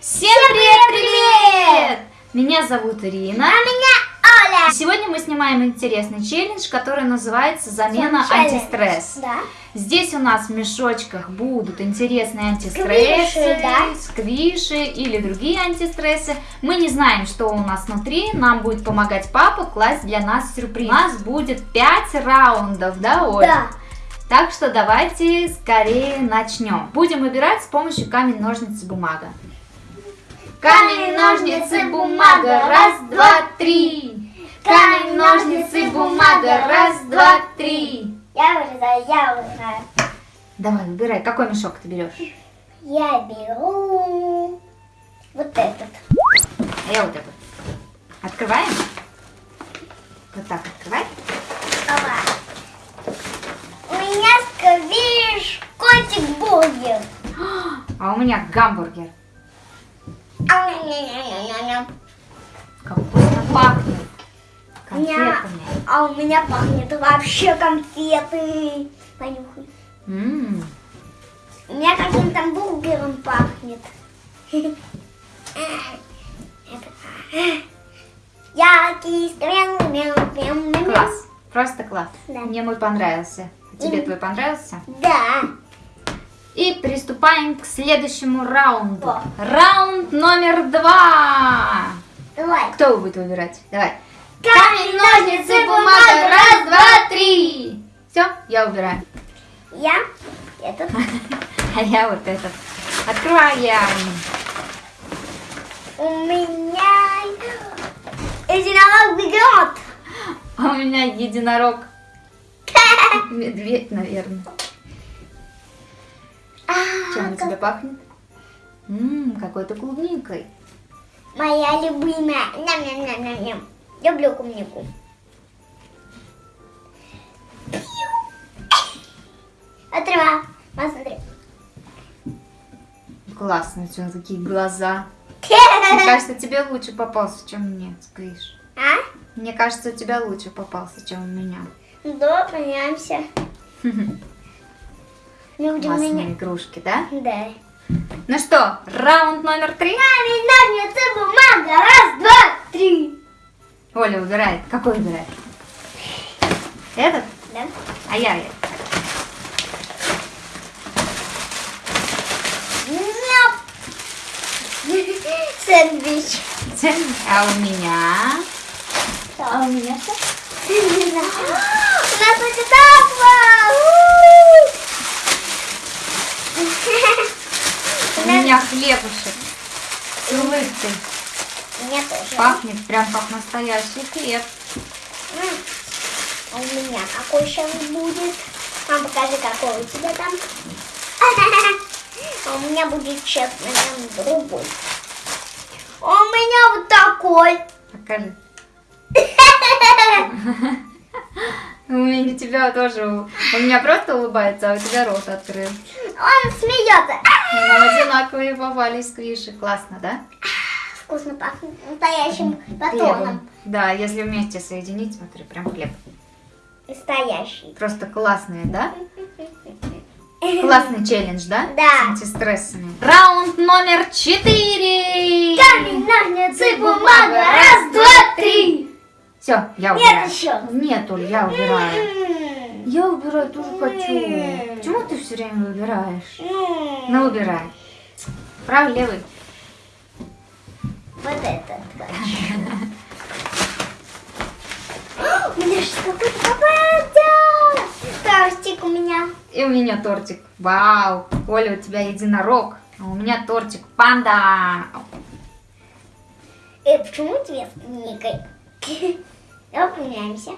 Всем привет-привет! Меня зовут Ирина. А меня Оля. Сегодня мы снимаем интересный челлендж, который называется «Замена Челлендж. антистресс». Да. Здесь у нас в мешочках будут интересные антистрессы, Сквиши, да? сквиши или другие антистрессы. Мы не знаем, что у нас внутри. Нам будет помогать папа класть для нас сюрприз. У нас будет 5 раундов, да, Оль? Да. Так что давайте скорее начнем. Будем выбирать с помощью камень, ножницы, бумага. Камень, ножницы, бумага, раз, два, три. Камень, ножницы, бумага, раз, два, три. Я вырезаю, я вырезаю. Давай, выбирай, какой мешок ты берешь? Я беру вот этот. А я вот этот. Открываем? Вот так открывай. Ова. У меня сквиш котик бургер. А у меня гамбургер. Как вкусно пахнет. Конфетами. А у меня пахнет вообще конфеты. Понюхай. М, У меня каким-то бургером пахнет. Яркий стрел, мяу, мяу, мяу. Класс. Просто класс. Да. Мне мой понравился. Тебе твой понравился? Да. И приступаем к следующему раунду. О. Раунд номер два. Давай. Кто будет выбирать? Давай. Камень, ножницы, бумага. Раз, два, три. Все, я убираю. Я этот. А я вот этот. Открываем. У меня единорог бегет. А у меня единорог. Медведь, наверное. Чем у тебя пахнет? Ммм, какой-то клубникой. Моя любимая. Ням-ням-ням-ням. Люблю клубнику. Отрываю. Посмотри. Классно, у тебя такие глаза. Мне кажется, тебе лучше попался, чем мне, сквиш. А? Мне кажется, у тебя лучше попался, чем у меня. Да, понимаемся. Люди у Классные меня. игрушки, да? Да. Ну что, раунд номер три. Камень, ножницы, бумага. Раз, два, три. Оля выбирает. Какой выбирает? Этот? Да? А я этот. Няп. Сэндвич. А у меня? А у меня что? У нас будет аква! У меня хлебушек с улыбкой. Меня тоже. Пахнет прям как настоящий хлеб. А у меня какой сейчас будет? Мам, покажи, какой у тебя там. А у меня будет сейчас, наверное, другой. А у меня вот такой. Покажи. У меня тебя тоже, у меня просто улыбается, а у тебя рот открыл. Он смеется. Нам одинаковые попались сквиши. Классно, да? Вкусно пахнет настоящим батоном. Да, если вместе соединить, смотри, прям хлеб. Настоящий. Просто классные, да? Классный челлендж, да? Да. С антистрессами. Раунд номер четыре. Камень, ножницы, бумага. Все, я Нет убираю. еще. Нет, Оль, я убираю. М. Я убираю, тоже хочу. М. Почему ты все время выбираешь? М. Ну, убирай. Правый, левый. Вот этот хочу. У меня что какой-то попадет. Тортик у меня. И у меня тортик. Вау. Оля, у тебя единорог. А у меня тортик панда. Э, почему тебе с Давай поменяемся.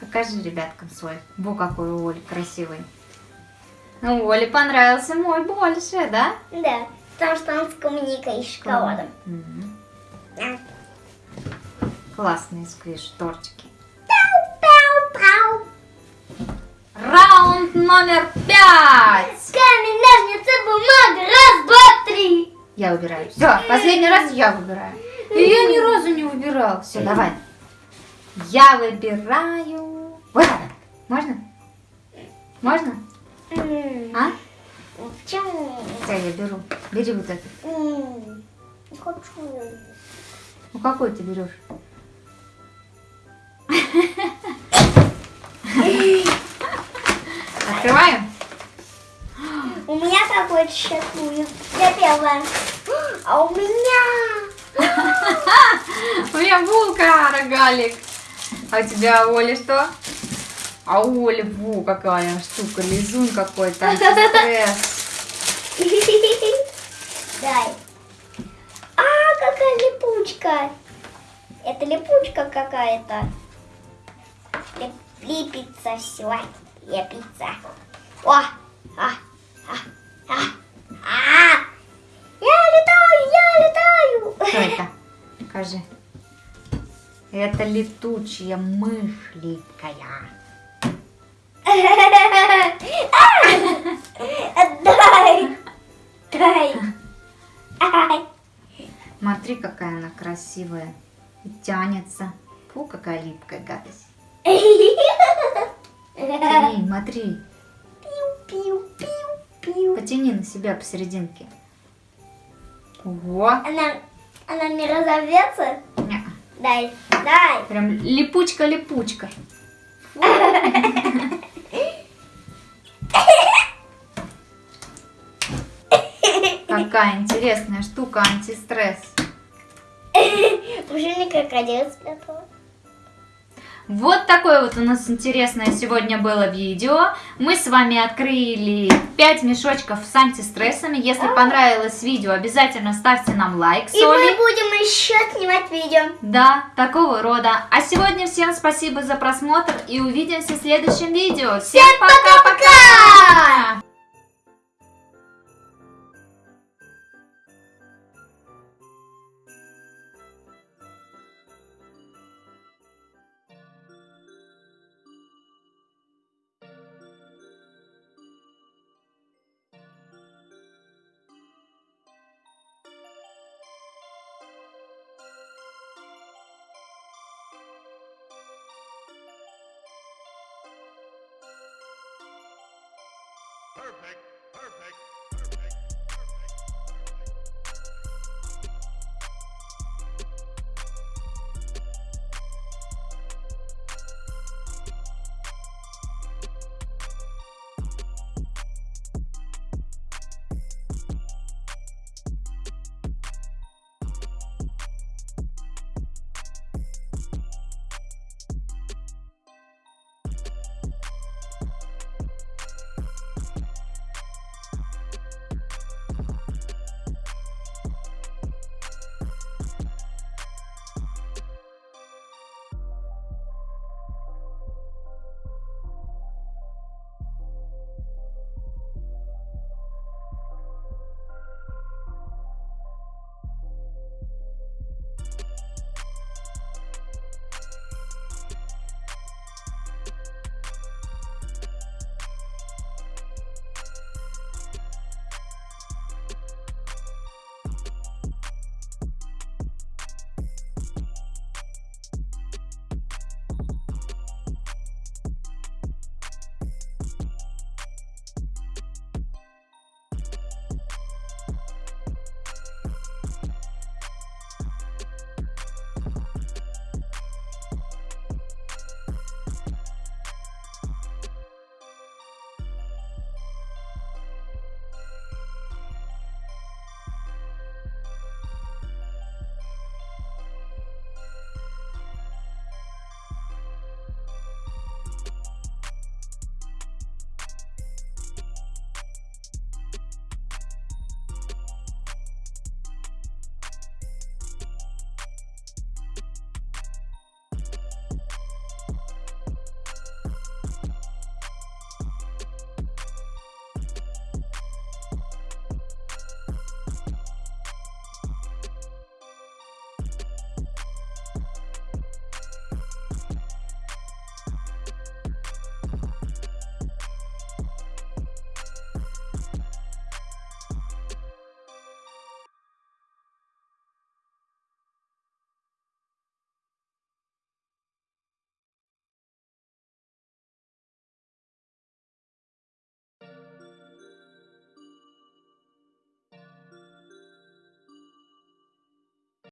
Покажи ребяткам свой. Во, какой у Оли красивый. Ну, Оле понравился мой больше, да? Да, потому что он с клубникой и шоколадом. А. Классные сквиш тортики. Раунд номер пять. Камень, ножницы, бумага. Раз, два, три. Я выбираю. Все, последний раз я выбираю. И я ни разу не выбирал. Все, давай. Я выбираю. Вот так. Можно? Можно? А? Все, я беру. Бери вот это. М, хочу. Ну какой ты берешь? Открываем? У меня сейчас будет. Я первая. А у меня... У меня булка, рогалик. А у тебя, Оля, что? А у Оли, во, какая штука, лизун какой-то. Дай. А, какая липучка. Это липучка какая-то. Лип- Липится все. Лепится. О! А! А! А! А! Я летаю, я летаю. Что это? Покажи. Это летучая мышь липкая. Дай. Дай. Ай. Смотри, какая она красивая. И тянется. Фу, какая липкая гадость. Тяни, смотри. Пиу-пиу-пиу-пиу. Потяни на себя посерединке. Ого. Она, она не разовьется? Ня. Дай, дай. Прям липучка-липучка. Какая интересная штука, антистресс. Уже не крокодил спрятала. Вот такое вот у нас интересное сегодня было видео. Мы с вами открыли 5 мешочков с антистрессами. Если понравилось видео, обязательно ставьте нам лайк И мы Олей. будем еще снимать видео. Да, такого рода. А сегодня всем спасибо за просмотр и увидимся в следующем видео. Всем пока-пока! Perfect, perfect.